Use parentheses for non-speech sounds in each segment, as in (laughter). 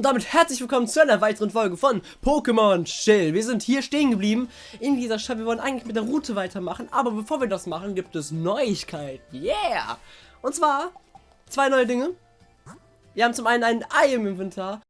Und damit herzlich willkommen zu einer weiteren Folge von Pokémon Chill. Wir sind hier stehen geblieben in dieser Stadt. Wir wollen eigentlich mit der Route weitermachen, aber bevor wir das machen, gibt es Neuigkeiten. Yeah! Und zwar zwei neue Dinge. Wir haben zum einen ein Ei im Inventar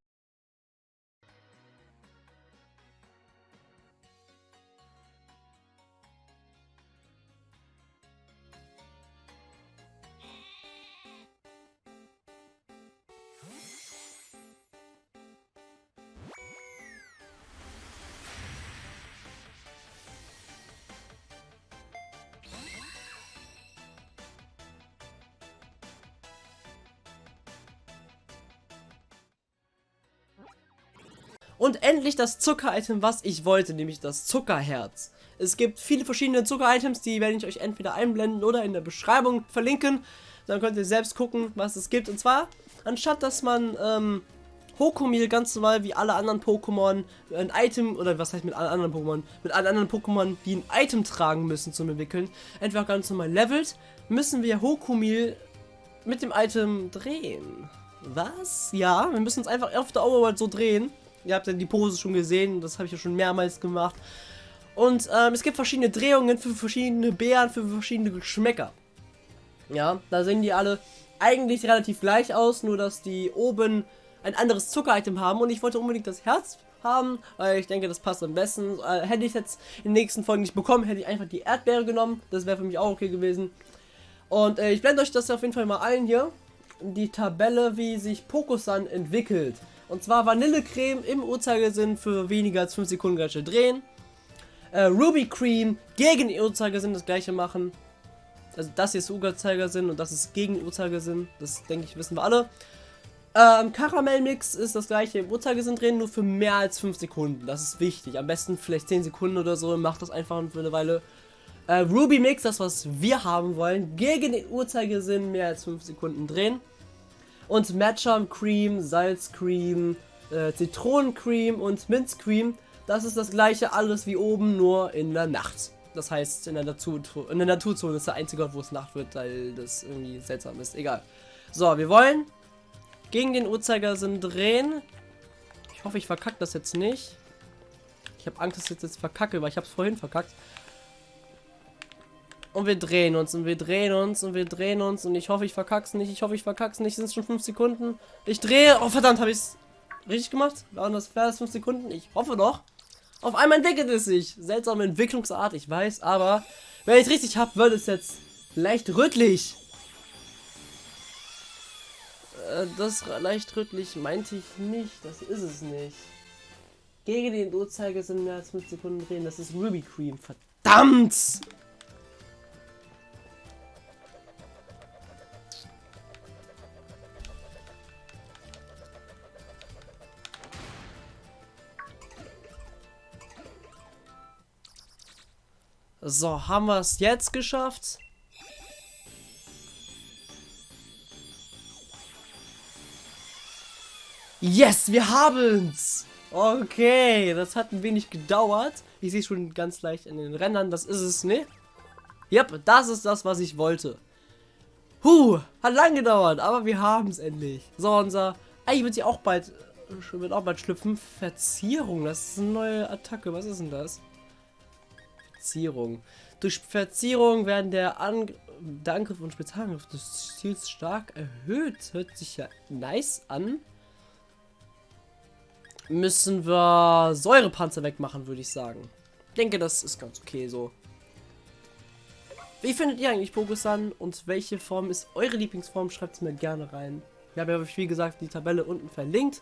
Und endlich das Zucker-Item, was ich wollte, nämlich das Zuckerherz. Es gibt viele verschiedene Zucker-Items, die werde ich euch entweder einblenden oder in der Beschreibung verlinken. Dann könnt ihr selbst gucken, was es gibt. Und zwar, anstatt dass man ähm, Hokomil ganz normal wie alle anderen Pokémon ein Item, oder was heißt mit allen anderen Pokémon, mit allen anderen Pokémon, die ein Item tragen müssen zum Entwickeln, einfach ganz normal levelt, müssen wir Hokomil mit dem Item drehen. Was? Ja, wir müssen uns einfach auf der Overworld so drehen. Ihr habt ja die Pose schon gesehen, das habe ich ja schon mehrmals gemacht. Und ähm, es gibt verschiedene Drehungen für verschiedene Beeren, für verschiedene Geschmäcker. Ja, da sehen die alle eigentlich relativ gleich aus, nur dass die oben ein anderes Zucker-Item haben. Und ich wollte unbedingt das Herz haben, weil ich denke, das passt am besten. Äh, hätte ich jetzt in den nächsten Folgen nicht bekommen, hätte ich einfach die Erdbeere genommen. Das wäre für mich auch okay gewesen. Und äh, ich blende euch das auf jeden Fall mal ein hier. Die Tabelle, wie sich Pokusan entwickelt. Und zwar Vanillecreme im Uhrzeigersinn für weniger als 5 Sekunden gleich drehen. Äh, Ruby Cream gegen den Uhrzeigersinn das gleiche machen. Also das hier ist Uhrzeigersinn und das ist gegen den Uhrzeigersinn. Das denke ich wissen wir alle. Ähm, Karamellmix ist das gleiche im Uhrzeigersinn drehen, nur für mehr als 5 Sekunden. Das ist wichtig. Am besten vielleicht 10 Sekunden oder so. Macht das einfach für eine Weile. Äh, Ruby Mix, das was wir haben wollen, gegen den Uhrzeigersinn mehr als 5 Sekunden drehen. Und Matcham Cream, Salzcream, äh, Zitronencream und Minzcream. Das ist das gleiche alles wie oben, nur in der Nacht. Das heißt, in der, Natur in der Naturzone ist der einzige Ort, wo es Nacht wird, weil das irgendwie seltsam ist. Egal. So, wir wollen gegen den Uhrzeigersinn drehen. Ich hoffe, ich verkacke das jetzt nicht. Ich habe Angst, dass ich jetzt verkacke, weil ich habe es vorhin verkackt. Und wir drehen uns und wir drehen uns und wir drehen uns und ich hoffe, ich verkack's nicht. Ich hoffe, ich verkack's nicht. Sind schon 5 Sekunden? Ich drehe. Oh, verdammt, habe ich es richtig gemacht? Waren das fair 5 Sekunden? Ich hoffe doch. Auf einmal entwickelt es sich. Seltsame Entwicklungsart, ich weiß, aber wenn ich richtig habe, wird es jetzt leicht rötlich. Äh, das leicht rötlich meinte ich nicht. Das ist es nicht. Gegen den Uhrzeigersinn mehr als 5 Sekunden drehen. Das ist Ruby Cream. Verdammt! So, haben wir es jetzt geschafft? Yes, wir haben's! Okay, das hat ein wenig gedauert. Ich sehe schon ganz leicht in den Rändern, das ist es, ne? Yep, das ist das, was ich wollte. Huh, hat lang gedauert, aber wir haben es endlich. So, unser... Eigentlich wird sie auch bald... Äh, auch bald schlüpfen. Verzierung, das ist eine neue Attacke. Was ist denn das? Verzierung. Durch Verzierung werden der, Ang der Angriff und Spezialangriff des Ziels stark erhöht. Hört sich ja nice an. Müssen wir Säurepanzer wegmachen, würde ich sagen. Ich denke, das ist ganz okay so. Wie findet ihr eigentlich Pokusan und welche Form ist eure Lieblingsform? Schreibt es mir gerne rein. Ich habe ja, wie gesagt, die Tabelle unten verlinkt.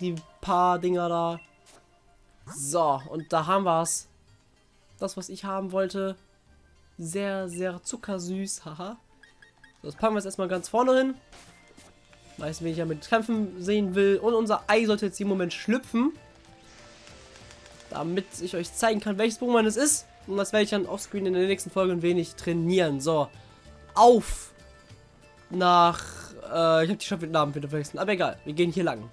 Die paar Dinger da. So, und da haben wir es. Das, was ich haben wollte. Sehr, sehr zuckersüß. Haha. Das packen wir jetzt erstmal ganz vorne hin. Weiß, wen ich ja mit Kämpfen sehen will. Und unser Ei sollte jetzt im Moment schlüpfen. Damit ich euch zeigen kann, welches Pokémon es ist. Und das werde ich dann offscreen in der nächsten Folge ein wenig trainieren. So. Auf. Nach. Äh, ich habe die schon mit Namen wieder vergessen. Aber egal. Wir gehen hier lang.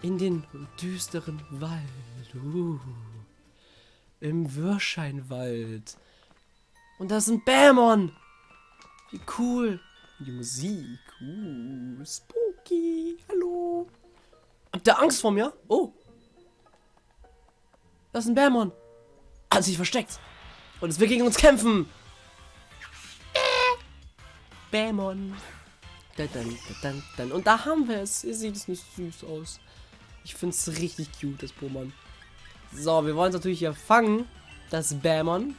In den düsteren Wald. Uh. Im Würscheinwald. Und da ist ein Bämon. Wie cool. Die Musik. Uh, spooky. Hallo. der Angst vor mir? Oh. Das ist ein Bärmon. Hat sich versteckt. Und es will gegen uns kämpfen. Bärmon. Und da haben wir es. Ihr seht es nicht süß aus. Ich finde es richtig cute, das Pokémon. So, wir wollen es natürlich hier fangen. Das Bämon.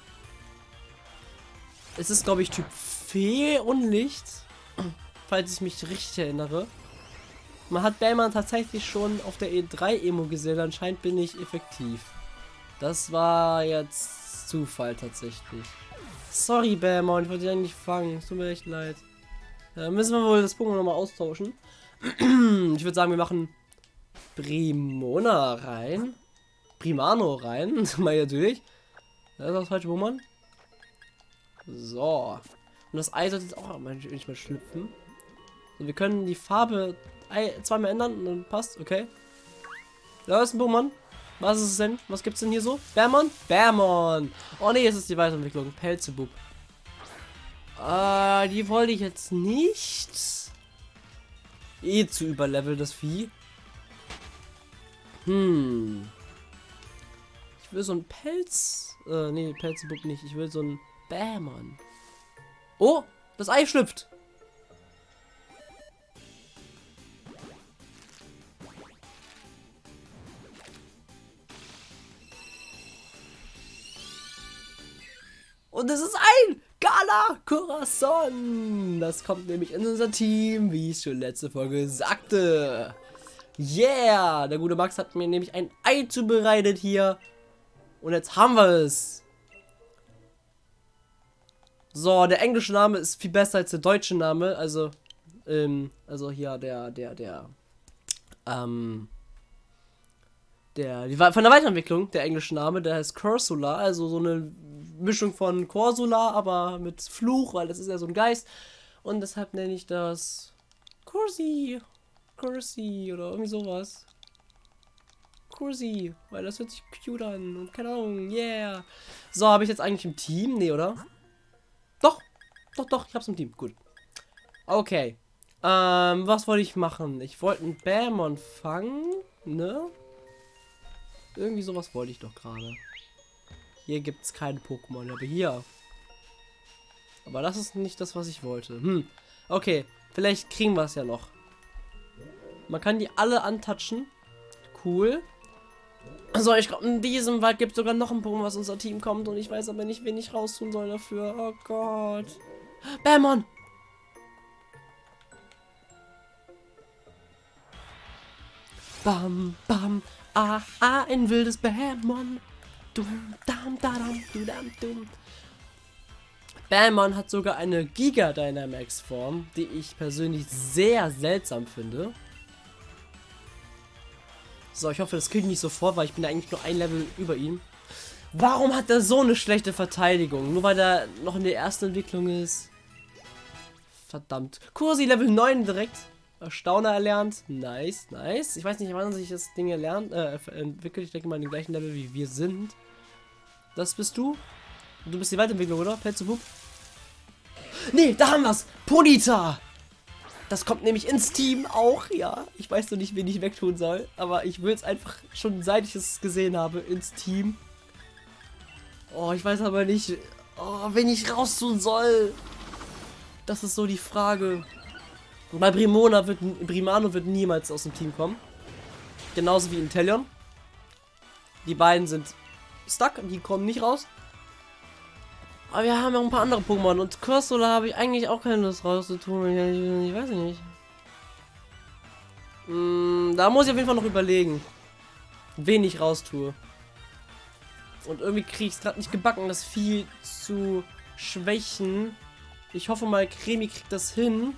Es ist, glaube ich, Typ Fee und Licht. Falls ich mich richtig erinnere. Man hat Bämon tatsächlich schon auf der E3-Emo gesehen. Anscheinend bin ich effektiv. Das war jetzt Zufall tatsächlich. Sorry, Bämon. Ich wollte dich eigentlich fangen. tut mir echt leid. Da müssen wir wohl das Pokémon nochmal austauschen. (clears throat) ich würde sagen, wir machen Primona rein. Primano rein. (laughs) mal durch. Das ist das falsche Pokémon. So. Und das Ei sollte jetzt auch nicht mehr schlüpfen. So, wir können die Farbe zweimal ändern und dann passt. Okay. Da ist ein Pokémon. Was ist es denn? Was gibt's denn hier so? Bärmon? Bärmon! Oh ne, es ist die Weiterentwicklung. Pelzebub. Äh, die wollte ich jetzt nicht. Eh zu überlevel, das Vieh. Hm. Ich will so ein Pelz. Äh, nee, Pelzebub nicht. Ich will so ein Bämon. Oh, das Ei schlüpft. Und es ist ein Gala Corazon. Das kommt nämlich in unser Team, wie ich schon letzte Folge sagte. Yeah, der gute Max hat mir nämlich ein Ei zubereitet hier. Und jetzt haben wir es. So, der englische Name ist viel besser als der deutsche Name. Also, ähm, also hier der, der, der, ähm, der, die, von der Weiterentwicklung, der englische Name, der heißt Cursula, also so eine Mischung von Corsula, aber mit Fluch, weil das ist ja so ein Geist. Und deshalb nenne ich das Cursi. Cursi oder irgendwie sowas. Cursi, weil das hört sich cute an und keine Ahnung, yeah. So, habe ich jetzt eigentlich im Team? Nee, oder? Doch, doch, doch, ich hab's im Team, gut. Okay. Ähm, was wollte ich machen? Ich wollte einen Bämon fangen, ne? Irgendwie sowas wollte ich doch gerade. Hier gibt es keine Pokémon, aber hier. Aber das ist nicht das, was ich wollte. Hm. Okay, vielleicht kriegen wir es ja noch. Man kann die alle antatschen. Cool. So, ich glaube, in diesem Wald gibt es sogar noch ein Pokémon, was unser Team kommt. Und ich weiß aber nicht, wen ich raustun soll dafür. Oh Gott. Bämon! Bam, bam, ah, ah, ein wildes Bämon. Dum, dam, dadam, du, dam, dum. Bamon hat sogar eine Giga Dynamax Form, die ich persönlich sehr seltsam finde. So, ich hoffe, das kriege ich nicht sofort, weil ich bin eigentlich nur ein Level über ihm. Warum hat er so eine schlechte Verteidigung? Nur weil er noch in der ersten Entwicklung ist. Verdammt. Kursi Level 9 direkt. Erstauner erlernt. Nice, nice. Ich weiß nicht, wann sich das Ding erlernt, äh, entwickelt. Ich denke mal in den gleichen Level wie wir sind. Das bist du? Du bist die Weiterentwicklung, oder? Pelzebub? Nee, da haben wir's! Ponita! Das kommt nämlich ins Team auch, ja. Ich weiß noch nicht, wen ich wegtun soll, aber ich will es einfach schon seit ich es gesehen habe ins Team. Oh, ich weiß aber nicht, oh, wen ich raustun soll. Das ist so die Frage. Bei Brimona wird, Brimano wird niemals aus dem Team kommen. Genauso wie Intellion. Die beiden sind stuck, die kommen nicht raus. Aber wir haben ja ein paar andere Pokémon und Cursula habe ich eigentlich auch keine Lust rauszutun. Ich, ich weiß nicht. Hm, da muss ich auf jeden Fall noch überlegen, wen ich raustue. Und irgendwie kriege ich es gerade nicht gebacken, das Vieh zu schwächen. Ich hoffe mal, Cremi kriegt das hin.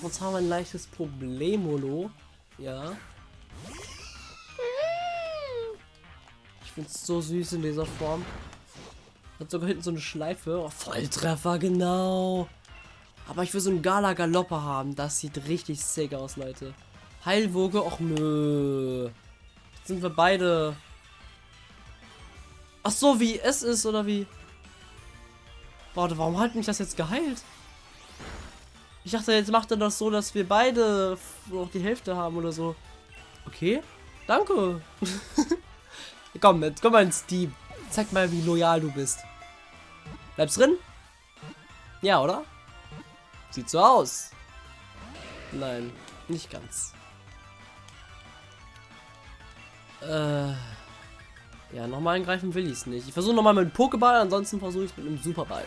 Sonst haben wir ein leichtes Problemolo. Ja. Ich finde es so süß in dieser Form. Hat sogar hinten so eine Schleife. Oh, Volltreffer, genau. Aber ich will so einen Gala Galopper haben. Das sieht richtig sick aus, Leute. Heilwoge, och nö. Jetzt sind wir beide. Ach so, wie es ist, oder wie? Warte, warum hat mich das jetzt geheilt? Ich dachte, jetzt macht er das so, dass wir beide noch die Hälfte haben oder so. Okay. Danke. (laughs) komm, jetzt komm mal ins Team. Zeig mal, wie loyal du bist. Bleibst drin? Ja, oder? Sieht so aus. Nein, nicht ganz. Äh. Ja, nochmal angreifen will ich es nicht. Ich versuche nochmal mit einem Pokéball, ansonsten versuche ich es mit einem Superball.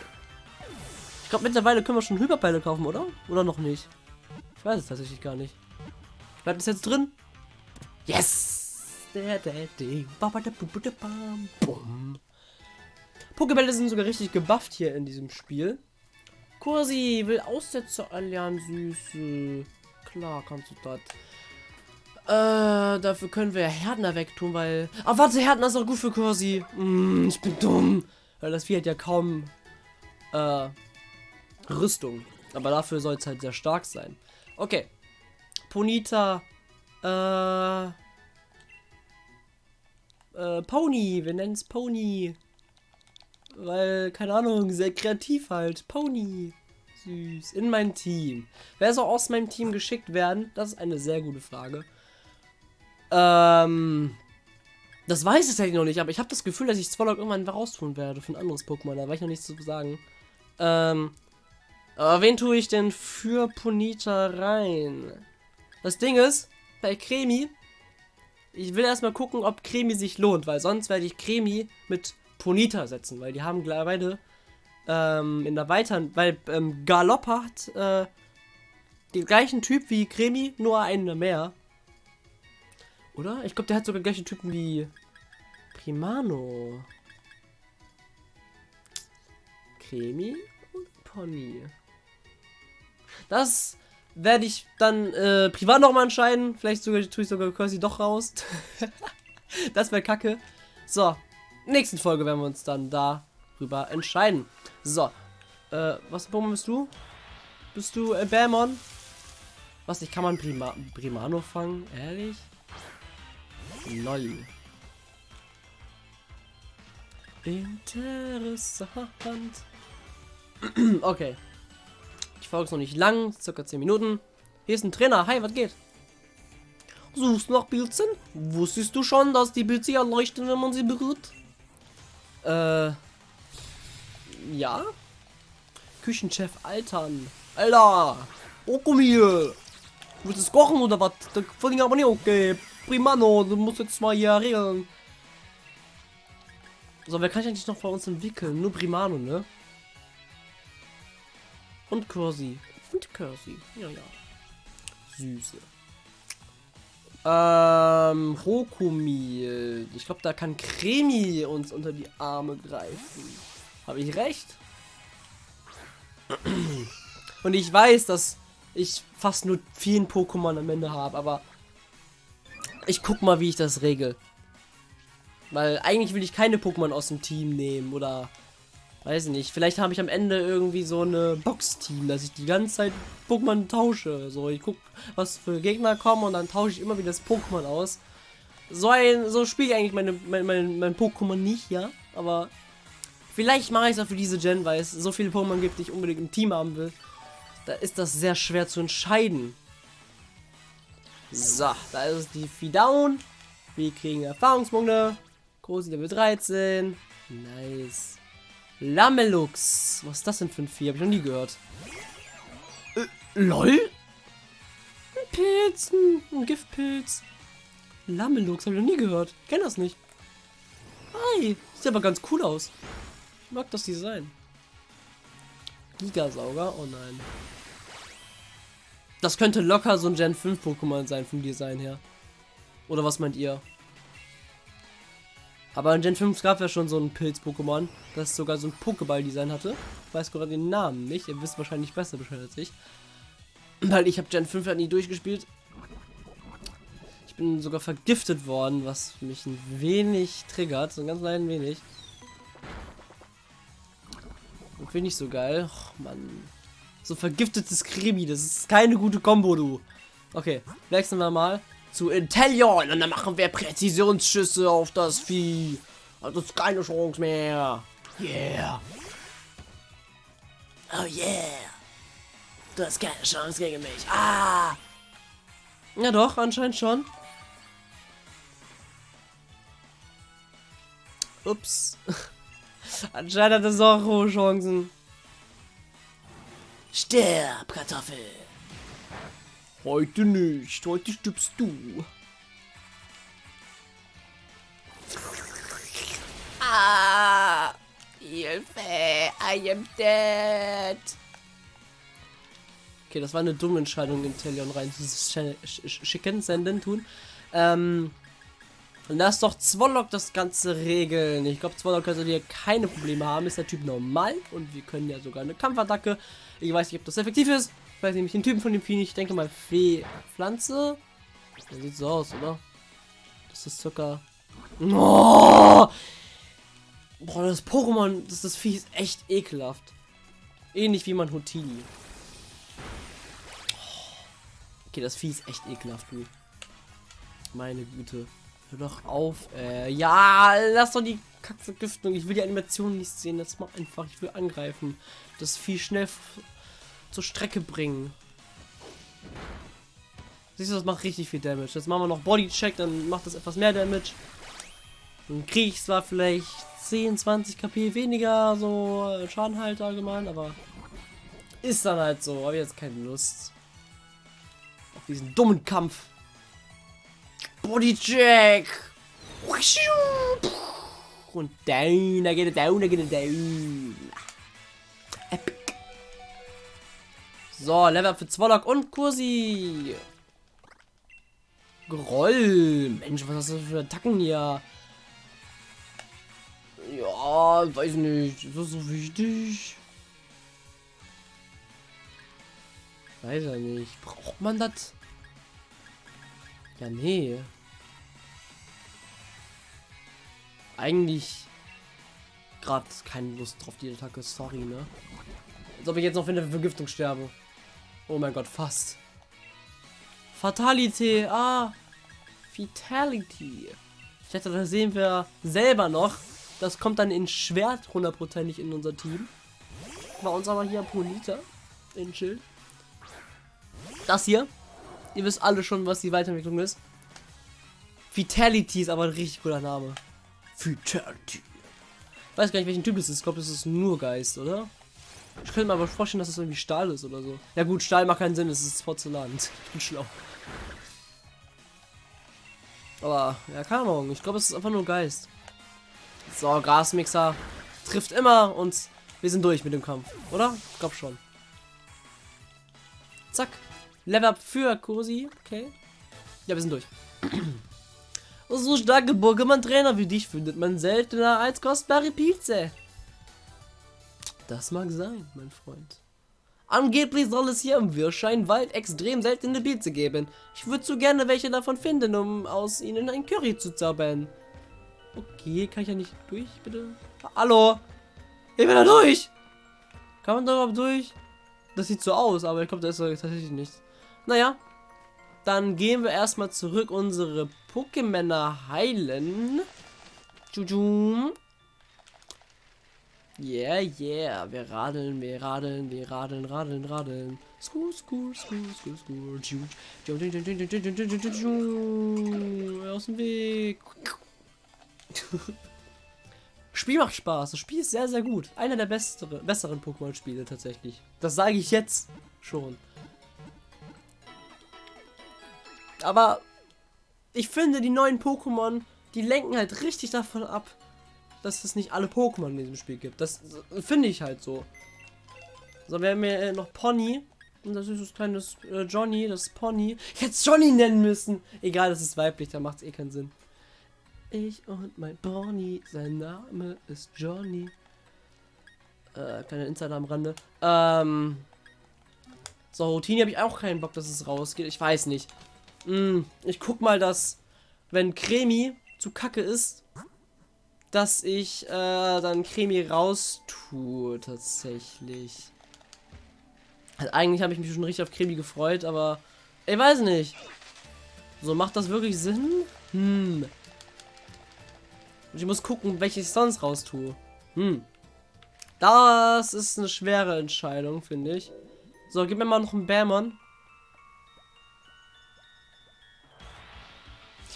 Ich glaube, mittlerweile können wir schon Hyperbälle kaufen, oder? Oder noch nicht? Ich weiß es tatsächlich gar nicht. Bleibt es jetzt drin? Yes! Pokébälle sind sogar richtig gebufft hier in diesem Spiel. Kursi will Aussetzer erlernen, Süße. Klar kannst du das. Äh, dafür können wir Härtner wegtun, weil... Ah, warte, Härtner ist auch gut für Kursi. Mm, ich bin dumm. Weil das Vieh hat ja kaum... Äh, Rüstung. Aber dafür soll es halt sehr stark sein. Okay. Ponita. Äh... Äh, Pony. Wir nennen es Pony. Weil, keine Ahnung, sehr kreativ halt. Pony. Süß. In mein Team. Wer soll aus meinem Team geschickt werden? Das ist eine sehr gute Frage. Ähm. Das weiß ich tatsächlich noch nicht, aber ich habe das Gefühl, dass ich Zwollock irgendwann raustun werde für ein anderes Pokémon. Da war ich noch nichts zu sagen. Ähm. Aber wen tue ich denn für Ponita rein? Das Ding ist, bei Cremi, ich will erstmal gucken, ob Cremi sich lohnt, weil sonst werde ich Cremi mit Ponita setzen, weil die haben beide ähm, in der weiteren, weil ähm, Galoppa hat äh, den gleichen Typ wie Cremi, nur einen mehr. Oder? Ich glaube, der hat sogar gleichen Typen wie Primano. Cremi und Pony. Das werde ich dann äh, privat nochmal entscheiden. Vielleicht sogar tue ich sogar quasi doch raus. (laughs) das wäre kacke. So, nächsten Folge werden wir uns dann darüber entscheiden. So, äh, was Pokémon bist du? Bist du äh, Bämon? Was, ich kann man Prima Primano fangen? Ehrlich? Lol. Interessant. (clears throat) okay. Die Folge ist noch nicht lang, circa 10 Minuten. Hier ist ein Trainer. Hi, was geht? Suchst nach Pilzen? Wusstest du schon, dass die Pilze ja leuchten, wenn man sie berührt? Äh. Ja? Küchenchef Altern. Alter! Okumir! Willst du es kochen oder was? Das finde ich aber nicht okay. Primano, du musst jetzt mal hier regeln. So, wer kann ich eigentlich noch bei uns entwickeln? Nur Primano, ne? Und Kursi. Und Kursi. Ja, ja. Süße. Ähm, Rokumi. Ich glaube, da kann Cremi uns unter die Arme greifen. Habe ich recht? (clears throat) Und ich weiß, dass ich fast nur vielen Pokémon am Ende habe, aber ich guck mal, wie ich das regel. Weil eigentlich will ich keine Pokémon aus dem Team nehmen oder weiß nicht. Vielleicht habe ich am Ende irgendwie so eine Box-Team, dass ich die ganze Zeit Pokémon tausche. So, ich guck, was für Gegner kommen und dann tausche ich immer wieder das Pokémon aus. So ein, so spiele ich eigentlich meine, mein, mein, mein Pokémon nicht, ja. Aber vielleicht mache ich es auch für diese Gen, weil es so viele Pokémon gibt, die ich unbedingt im Team haben will. Da ist das sehr schwer zu entscheiden. So, da ist die Fidown. Wir kriegen Erfahrungspunkte. Große Level 13. Nice. Lamelux. Was ist das denn für ein Vieh? Hab ich noch nie gehört. Äh, LOL? Ein Pilz, ein, Giftpilz. Lamelux, habe ich noch nie gehört. Ich kenne das nicht. Hi, sieht aber ganz cool aus. Ich mag das Design. Gigasauger? Oh nein. Das könnte locker so ein Gen 5 Pokémon sein vom Design her. Oder was meint ihr? Aber in Gen 5 gab es ja schon so ein Pilz-Pokémon, das sogar so ein Pokéball-Design hatte. Ich weiß gerade den Namen nicht, ihr wisst wahrscheinlich besser Bescheid als ich. Weil ich habe Gen 5 ja nie durchgespielt. Ich bin sogar vergiftet worden, was mich ein wenig triggert, so ein ganz klein wenig. Und finde ich so geil. Och, Mann. So vergiftetes Krimi, das ist keine gute Kombo, du. Okay, wechseln wir mal zu Intellion. Und dann machen wir Präzisionsschüsse auf das Vieh. Also hat uns keine Chance mehr. Yeah. Oh yeah. Du hast keine Chance gegen mich. Ah. Ja doch, anscheinend schon. Ups. (laughs) anscheinend hat es auch hohe Chancen. Stirb, Kartoffel. Heute nicht. Heute stirbst du. Ah! Hilfe! I am dead! Okay, das war eine dumme Entscheidung, in Telion rein zu schicken, senden, tun. Ähm, lass doch Zwollock das Ganze regeln. Ich glaube, Zwollock könnte hier keine Probleme haben. Ist der Typ normal und wir können ja sogar eine Kampfattacke. Ich weiß nicht, ob das effektiv ist. Ich weiß nämlich den Typen von dem Vieh. Ich denke mal Fee Pflanze. Der sieht so aus, oder? Das ist circa. Oh! Boah, das Pokémon, das, das Vieh ist echt ekelhaft. Ähnlich wie man Hotili. Okay, das Vieh ist echt ekelhaft, du. Meine Güte. Hör doch auf. Äh, ja, lass doch die Kackvergiftung. Ich will die Animation nicht sehen. Das mal einfach. Ich will angreifen. Das Vieh schnell zur Strecke bringen. Siehst du, das macht richtig viel Damage. Jetzt machen wir noch Bodycheck, dann macht das etwas mehr Damage. Dann kriege ich zwar vielleicht 10, 20 KP weniger, so äh, Schaden halt allgemein, aber ist dann halt so. Habe jetzt keine Lust. Auf diesen dummen Kampf. Bodycheck! Und down, da geht er down, da geht er down. Epic. So, Level up für Zwollock und Kursi. Groll. Mensch, was hast du für Attacken hier? Ja, weiß nicht. Ist das so wichtig? Weiß er nicht. Braucht man das? Ja, nee. Eigentlich gerade keine Lust drauf, die Attacke. Sorry, ne? Als ob ich jetzt noch für eine Vergiftung sterbe. Oh mein Gott, fast. Fatality. Ah. Fatality. Ich hätte, da sehen wir selber noch. Das kommt dann in Schwert hundertprozentig in unser Team. Bei uns aber hier Polita. In Schild. Das hier. Ihr wisst alle schon, was die Weiterentwicklung ist. Vitality ist aber ein richtig cooler Name. Vitality. Ich weiß gar nicht, welchen Typ es ist. Ich glaube, das ist nur Geist, oder? Ich könnte mir aber vorstellen, dass das irgendwie Stahl ist oder so. Ja gut, Stahl macht keinen Sinn, es ist Porzellan. (laughs) Ich bin schlau. Aber, ja, keine Ahnung. Ich glaube, es ist einfach nur Geist. So, Grasmixer trifft immer und wir sind durch mit dem Kampf, oder? Ich glaube schon. Zack. Level up für Kursi. Okay. Ja, wir sind durch. (clears throat) so starke Pokémon-Trainer wie dich findet man seltener als kostbare Pizza. Das mag sein, mein Freund. Angeblich soll es hier im Wirscheinwald extrem seltene Pilze geben. Ich würde so gerne welche davon finden, um aus ihnen ein Curry zu zaubern. Okay, kann ich ja nicht durch, bitte? Hallo? Ich bin da durch! Kann man da überhaupt durch? Das sieht so aus, aber ich glaube, da ist tatsächlich nichts. Naja, dann gehen wir erstmal zurück unsere Pokémon heilen. Tschutschum. Yeah, yeah. Wir radeln, wir radeln, wir radeln, radeln, radeln. Skur, skur, skur, skur, skur. Aus dem Weg. (laughs) Spiel macht Spaß. Das Spiel ist sehr, sehr gut. Einer der bessere, besseren Pokémon-Spiele tatsächlich. Das sage ich jetzt schon. Aber ich finde, die neuen Pokémon, die lenken halt richtig davon ab, dass es nicht alle Pokémon in diesem Spiel gibt. Das finde ich halt so. So, wir haben hier äh, noch Pony. Und das ist das kleine äh, Johnny, das Pony. Ich hätte es Johnny nennen müssen. Egal, das ist weiblich, da macht es eh keinen Sinn. Ich und mein Pony, sein Name ist Johnny. Äh, kleiner Insider am Rande. Ähm. So, Routine habe ich auch keinen Bock, dass es rausgeht. Ich weiß nicht. Hm, ich guck mal, dass, wenn Cremi zu kacke ist, dass ich äh, dann Cremi raus tue, tatsächlich. Also eigentlich habe ich mich schon richtig auf Cremi gefreut, aber ich weiß nicht. So, macht das wirklich Sinn? Hm. Ich muss gucken, welche ich sonst raus tue. Hm. Das ist eine schwere Entscheidung, finde ich. So, gib mir mal noch einen Bärmon.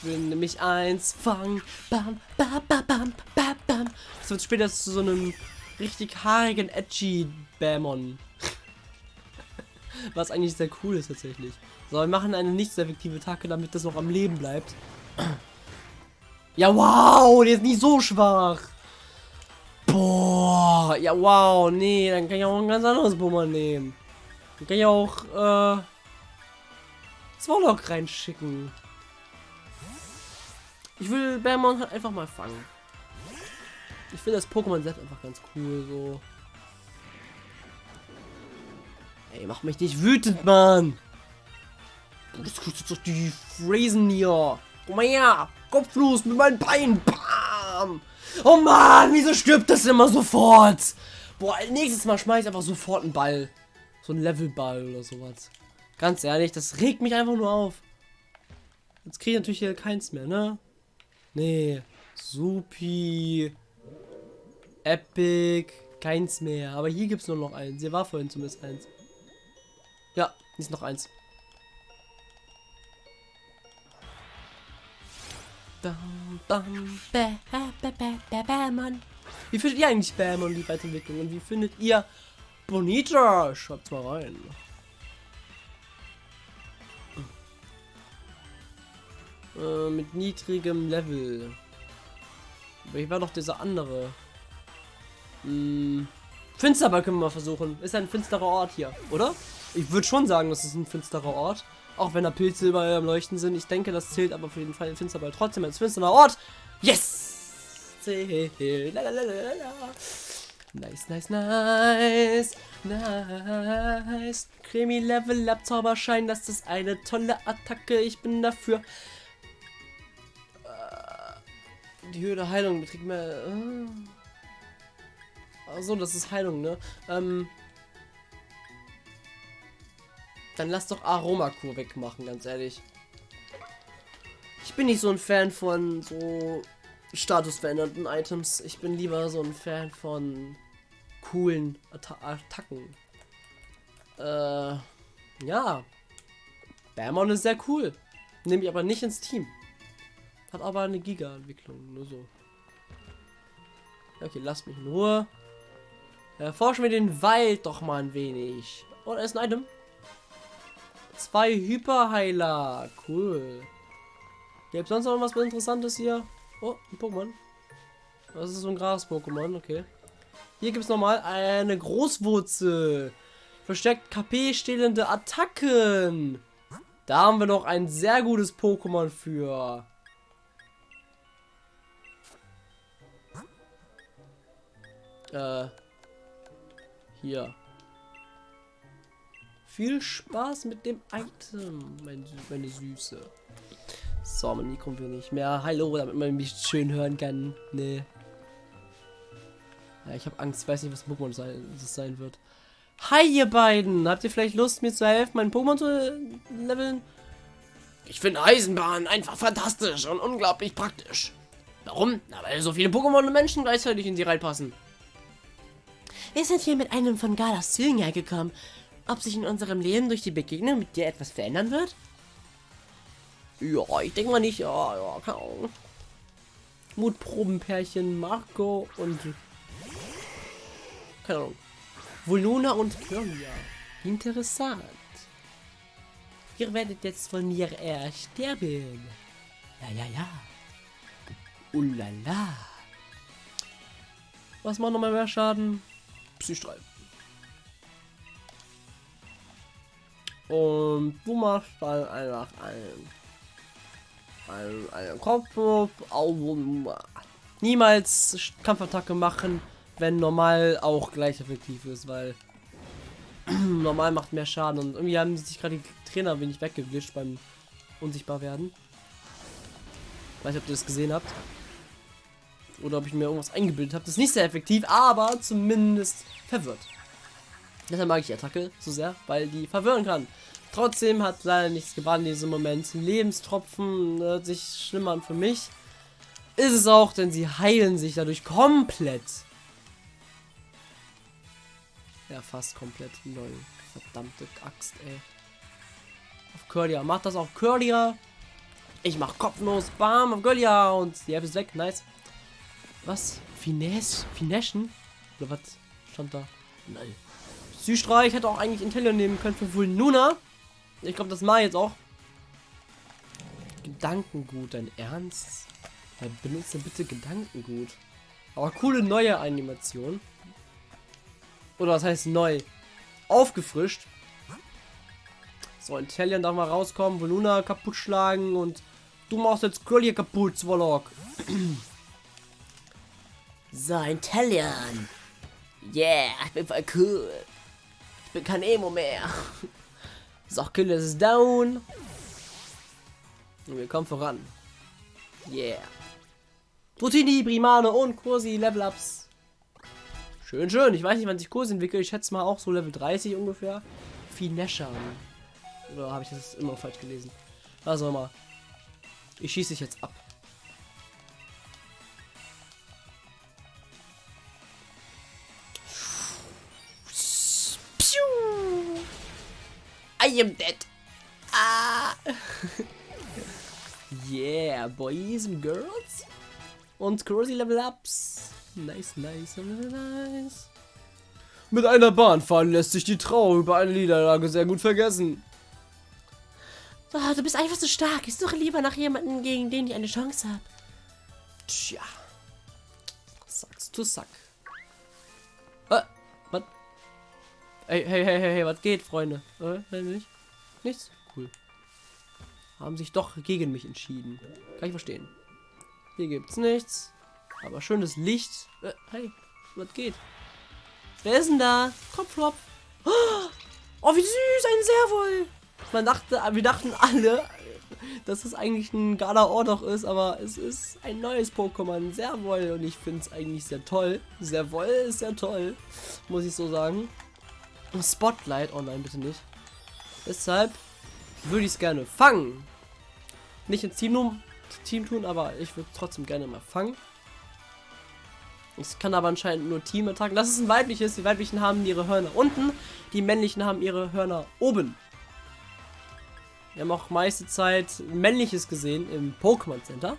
Will nämlich eins fangen. Bam, bam, bam, bam, bam, bam. Das wird später zu so einem richtig haarigen, edgy Bämon. (laughs) Was eigentlich sehr cool ist tatsächlich. So, wir machen eine nicht so effektive Attacke, damit das noch am Leben bleibt. (clears throat) Ja, wow, der ist nicht so schwach. Boah, ja, wow, nee, dann kann ich auch ein ganz anderes Pokémon nehmen. Dann kann ich auch, äh, Zwolok reinschicken. Ich will Bärmon halt einfach mal fangen. Ich finde das Pokémon selbst einfach ganz cool, so. Ey, mach mich nicht wütend, Mann! Das kostet doch die Phrasen hier. Komm mal her! Kopflos mit meinen Beinen! Bam! Oh Mann, wieso stirbt das immer sofort? Boah, nächstes Mal schmeiß ich einfach sofort einen Ball. So ein Levelball oder sowas. Ganz ehrlich, das regt mich einfach nur auf. Jetzt kriege ich natürlich hier keins mehr, ne? Nee. Supi. Epic. Keins mehr. Aber hier gibt es nur noch eins. Hier war vorhin zumindest eins. Ja, ist noch eins. Bam, bam. Wie findet ihr eigentlich Bämon die Weiterentwicklung? Und wie findet ihr Bonita? Schaut's mal rein. Äh, mit niedrigem Level. Wie war doch dieser andere? Hm. Finsterball können wir mal versuchen. Ist ein finsterer Ort hier, oder? Ich würde schon sagen, das ist ein finsterer Ort. Auch wenn da Pilze überall am Leuchten sind. Ich denke, das zählt aber für jeden Fall Finsterball trotzdem als finsterer Ort. Yes! Nice, nice, nice. Nice. Cremi Level Up Zauberschein. Das ist eine tolle Attacke. Ich bin dafür. Die Höhe der Heilung beträgt mehr. Äh. Achso, das ist Heilung, ne? Ähm. Dann lass doch Aromakur wegmachen, ganz ehrlich. Ich bin nicht so ein Fan von so statusverändernden Items. Ich bin lieber so ein Fan von coolen Atta Attacken. Äh, ja. Bärmon ist sehr cool. Nehme ich aber nicht ins Team. Hat aber eine Giga-Entwicklung, nur so. Okay, lasst mich Ruhe. Erforschen wir den Wald doch mal ein wenig. Oh, da ist ein Item. Zwei Hyperheiler. Cool. Gibt sonst noch was Interessantes hier? Oh, ein Pokémon. Das ist so ein Gras-Pokémon, okay. Hier gibt es nochmal eine Großwurzel. Verstärkt KP stehlende Attacken. Da haben wir noch ein sehr gutes Pokémon für. Äh. Hier. Viel Spaß mit dem Item, mein, meine Süße. So, mein Mikro will nicht mehr. Hallo, damit man mich schön hören kann. Nee. Ja, ich habe Angst. Weiß nicht, was Pokémon sein, das sein wird. Hi, ihr beiden! Habt ihr vielleicht Lust, mir zu helfen, meinen Pokémon zu leveln? Ich finde Eisenbahn einfach fantastisch und unglaublich praktisch. Warum? Na, weil so viele Pokémon und Menschen gleichzeitig in sie reinpassen. Wir sind hier mit einem von Galas Zielen hergekommen. Ob sich in unserem Leben durch die Begegnung mit dir etwas verändern wird? Ja, ich denke mal nicht. Ja, ja, Ahnung. Mutprobenpärchen Marco und... Keine Ahnung. Voluna und Claudia. Interessant. Ihr werdet jetzt von mir ersterben. Ja, ja, ja. Ulala. Was macht nochmal mehr Schaden? Psystrahl. Und du machst dann einfach einen, einen, einen Kopfwurf. Niemals Kampfattacke machen, wenn normal auch gleich effektiv ist, weil (clears throat) normal macht mehr Schaden. Und irgendwie haben sich gerade die Trainer wenig weggewischt beim unsichtbar werden. Weiß nicht, ob ihr das gesehen habt. Oder ob ich mir irgendwas eingebildet habe. Das ist nicht sehr effektiv, aber zumindest verwirrt. Deshalb mag ich die Attacke so sehr, weil die verwirren kann. Trotzdem hat leider nichts gebracht in diesem Moment. Lebenstropfen hört sich schlimmer an für mich. Ist es auch, denn sie heilen sich dadurch komplett. Ja, fast komplett. Lol. Verdammte Axt, ey. Auf Curlia. Macht das auf Curlia. Ich mach kopflos. Bam, auf Curlia. Und die Hälfte ist weg. Nice. Was? Finesse? Fineschen? Oder was stand da? Nein. Süßstreich hätte auch eigentlich Intellion nehmen können für Vulnuna. Ich glaube, das ich jetzt auch. Gedankengut, dein Ernst? Ja, benutze bitte Gedankengut. Aber coole neue Animation. Oder was heißt neu? Aufgefrischt. So, Intellion darf mal rauskommen, Voluna kaputt schlagen und du machst jetzt Girl hier kaputt, Zwolok. (clears throat) so, Intellion. Yeah, ich bin voll cool. Ich bin kein Emo mehr. So, Kill ist down. Und wir kommen voran. Yeah. Brutini, Primane und Kursi Level-Ups. Schön, schön. Ich weiß nicht, wann sich Kursi entwickelt. Ich schätze mal auch so Level 30 ungefähr. Fineschern. Oder habe ich das immer falsch gelesen? Was auch. Ich schieße dich jetzt ab. I am dead. Ah. (laughs) yeah, boys and girls. Und Corrosi Level Ups. Nice, nice, nice. Mit einer Bahnfahrt lässt sich die Trauer über eine Niederlage sehr gut vergessen. Oh, du bist einfach so stark. Ich suche lieber nach jemandem, gegen den ich eine Chance habe. Tja. Sagst du Sack. Äh, was? Hey, hey, hey, hey, was geht, Freunde? Äh, nicht? Nichts? Cool. Haben sich doch gegen mich entschieden. Kann ich verstehen. Hier gibt's nichts. Aber schönes Licht. Äh, hey, was geht? Wer ist denn da? Kopflop. Oh, wie süß, ein Servol. Man dachte, wir dachten alle, dass es eigentlich ein Gala-Ordach ist, aber es ist ein neues Pokémon, Servol. Und ich finde es eigentlich sehr toll. Servol ist sehr toll, muss ich so sagen. Spotlight, oh nein, bitte nicht. Deshalb würde ich es gerne fangen. Nicht ins Team, Team tun, aber ich würde trotzdem gerne mal fangen. Es kann aber anscheinend nur Team-Attacken. Das ist ein weibliches. Die weiblichen haben ihre Hörner unten. Die männlichen haben ihre Hörner oben. Wir haben auch meiste Zeit männliches gesehen im Pokémon Center.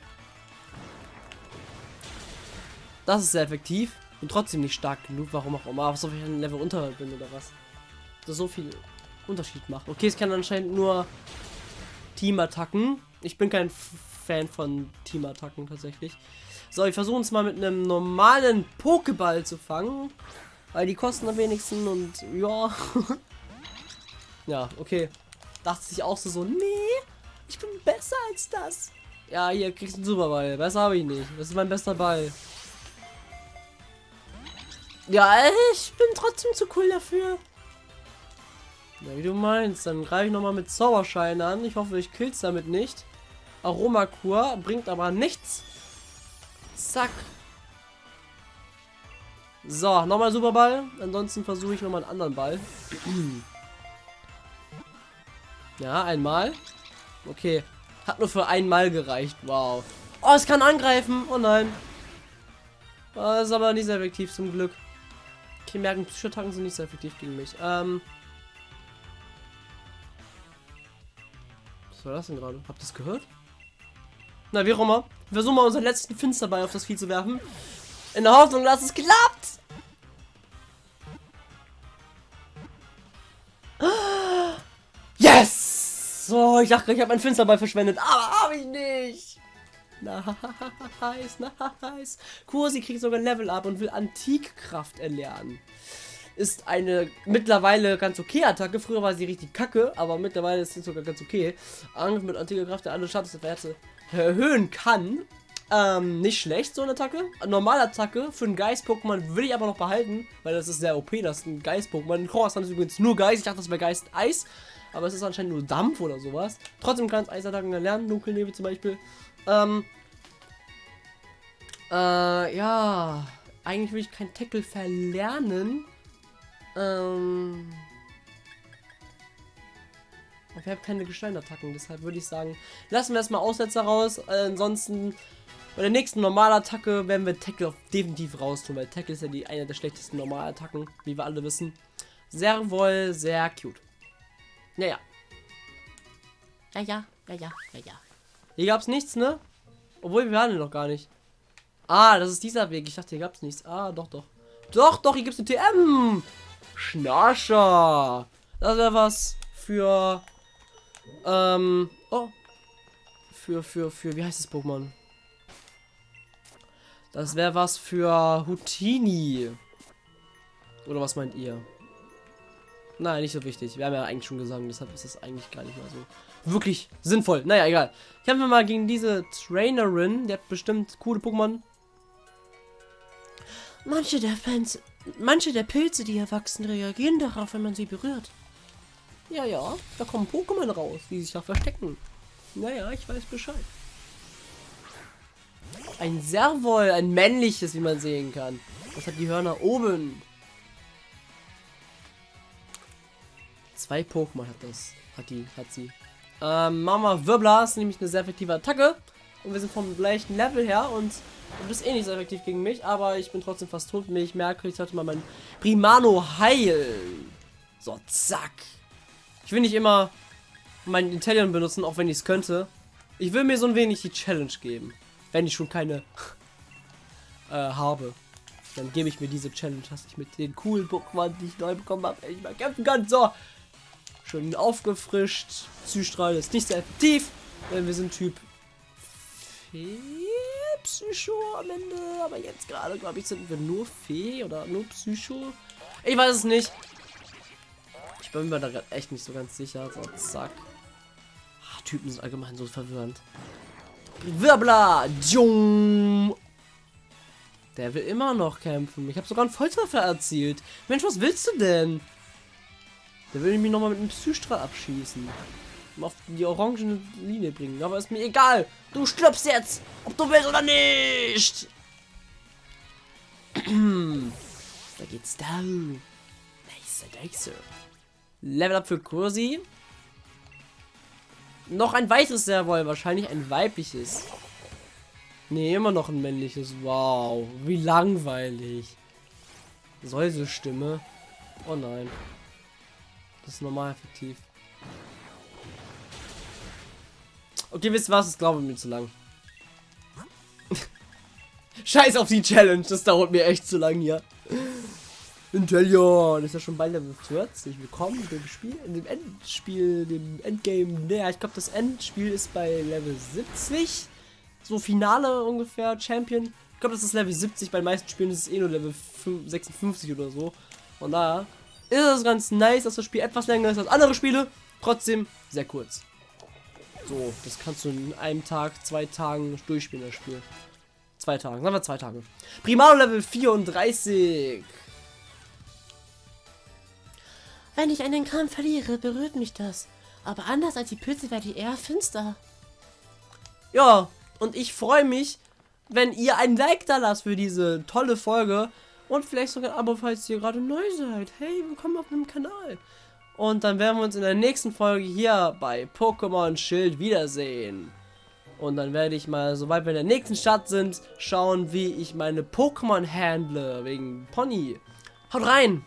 Das ist sehr effektiv und trotzdem nicht stark genug. Warum auch immer. So viel ein Level unter bin oder was. So viel Unterschied macht. Okay, es kann anscheinend nur Team-Attacken. Ich bin kein Fan von Team-Attacken tatsächlich. So, ich versuche es mal mit einem normalen Pokéball zu fangen. Weil die kosten am wenigsten und ja. (laughs) ja, okay. Dachte sich auch so, so, nee, ich bin besser als das. Ja, hier kriegst du einen Superball. Besser habe ich nicht. Das ist mein bester Ball. Ja, ich bin trotzdem zu cool dafür. Ja, wie du meinst. Dann greife ich nochmal mit Zauberschein an. Ich hoffe, ich kill's damit nicht. Aromakur bringt aber nichts. Zack. So, nochmal Superball. Ansonsten versuche ich nochmal einen anderen Ball. (clears throat) ja, einmal. Okay. Hat nur für einmal gereicht. Wow. Oh, es kann angreifen. Oh nein. Das ist aber nicht sehr effektiv zum Glück. Okay, merken, Psychotacken sind nicht sehr effektiv gegen mich. Ähm. War das denn gerade? Habt ihr das gehört? Na, wie auch immer. Versuchen mal unseren letzten Finsterball auf das Vieh zu werfen. In der Hoffnung, dass es klappt. Yes! So, ich dachte, ich habe meinen Finsterball verschwendet, aber habe ich nicht. Nice, nice. Kursi kriegt sogar Level up und will Antikkraft erlernen. Ist eine mittlerweile ganz okay Attacke. Früher war sie richtig kacke, aber mittlerweile ist sie sogar ganz okay. Angriff mit antiker Kraft der andere Werte erhöhen kann. Ähm, nicht schlecht, so eine Attacke. Normale Attacke für einen Geist-Pokémon will ich aber noch behalten, weil das ist sehr OP, das ist ein Geist-Pokémon. Croissant ist übrigens nur Geist, ich dachte, das wäre Geist-Eis, aber es ist anscheinend nur Dampf oder sowas. Trotzdem kann es Eisattacken erlernen, Dunkelnebel zum Beispiel. Ähm, äh, ja, eigentlich will ich kein Tackle verlernen. Ähm, ich habe keine Gesteinattacken, deshalb würde ich sagen, lassen wir erstmal Aussetzer raus. Äh, ansonsten bei der nächsten Normalattacke werden wir Tackle definitiv raus tun, weil Tackle ist ja die eine der schlechtesten Normalattacken, wie wir alle wissen. Sehr wohl, sehr cute. Ja, ja. Ja, ja, ja, ja, ja. Hier gab es nichts, ne? Obwohl, wir waren noch gar nicht. Ah, das ist dieser Weg. Ich dachte, hier gab es nichts. Ah, doch, doch. Doch, doch, hier gibt es eine TM. Schnascher. Das wäre was für... Ähm... Oh. Für, für, für... Wie heißt das Pokémon? Das wäre was für Houtini. Oder was meint ihr? Nein, nicht so wichtig. Wir haben ja eigentlich schon gesagt, deshalb ist das eigentlich gar nicht mal so wirklich sinnvoll. Naja, egal. Kämpfen wir mal gegen diese Trainerin. Der hat bestimmt coole Pokémon. Manche der Fans, manche der Pilze, die erwachsen, reagieren darauf, wenn man sie berührt. Ja, ja, da kommen Pokémon raus, die sich da verstecken. Naja, ich weiß Bescheid. Ein Servol, ein männliches, wie man sehen kann. Das hat die Hörner oben. Zwei Pokémon hat das. Hat die, hat sie. Ähm, Mama Wirbler ist nämlich eine sehr effektive Attacke. Und wir sind vom gleichen Level her und du bist eh nicht so effektiv gegen mich, aber ich bin trotzdem fast tot. Ich merke, ich sollte mal mein Primano heilen. So, zack. Ich will nicht immer meinen Intellion benutzen, auch wenn ich es könnte. Ich will mir so ein wenig die Challenge geben. Wenn ich schon keine (laughs) äh, habe. Dann gebe ich mir diese Challenge, dass ich mit den coolen Pokémon, die ich neu bekommen habe, endlich mal kämpfen kann. So. Schön aufgefrischt. Psystrahl ist nicht sehr effektiv, denn wir sind Typ Psycho am Ende. Aber jetzt gerade, glaube ich, sind wir nur Fee oder nur Psycho. Ich weiß es nicht. Ich bin mir da gerade echt nicht so ganz sicher. So, zack. Ach, Typen sind allgemein so verwirrend. Wirbler! Jung! Der will immer noch kämpfen. Ich habe sogar einen Volltreffer erzielt. Mensch, was willst du denn? Der will mich nochmal mit einem Psystrahl abschießen. Auf die orangene Linie bringen. Aber ist mir egal. Du stirbst jetzt. Ob du willst oder nicht. (clears throat) da geht's down. Nice, nice. Level up für Kursi. Noch ein weiteres Servol. Wahrscheinlich ein weibliches. Nee, immer noch ein männliches. Wow. Wie langweilig. Säuse-Stimme. Oh nein. Das ist normal effektiv. Okay, wisst ihr was? Das glaube ich mir zu lang. (laughs) Scheiß auf die Challenge. Das dauert mir echt zu lang hier. Intellion ist ja schon bald Level 40. Willkommen in dem Spiel, in dem Endspiel, dem Endgame. Naja, ich glaube, das Endspiel ist bei Level 70. So Finale ungefähr, Champion. Ich glaube, das ist Level 70. Bei den meisten Spielen ist es eh nur Level 56 oder so. Und da ist es ganz nice, dass das Spiel etwas länger ist als andere Spiele. Trotzdem sehr kurz. So, das kannst du in einem Tag, zwei Tagen durchspielen, das Spiel. Zwei Tagen, sagen wir zwei Tage. Primaro Level 34. Wenn ich einen Kampf verliere, berührt mich das. Aber anders als die Pilze werde ich eher finster. Ja, und ich freue mich, wenn ihr ein Like da lasst für diese tolle Folge. Und vielleicht sogar ein Abo, falls ihr gerade neu seid. Hey, willkommen auf meinem Kanal. Und dann werden wir uns in der nächsten Folge hier bei Pokémon Schild wiedersehen. Und dann werde ich mal, sobald wir in der nächsten Stadt sind, schauen, wie ich meine Pokémon handle. Wegen Pony. Haut rein!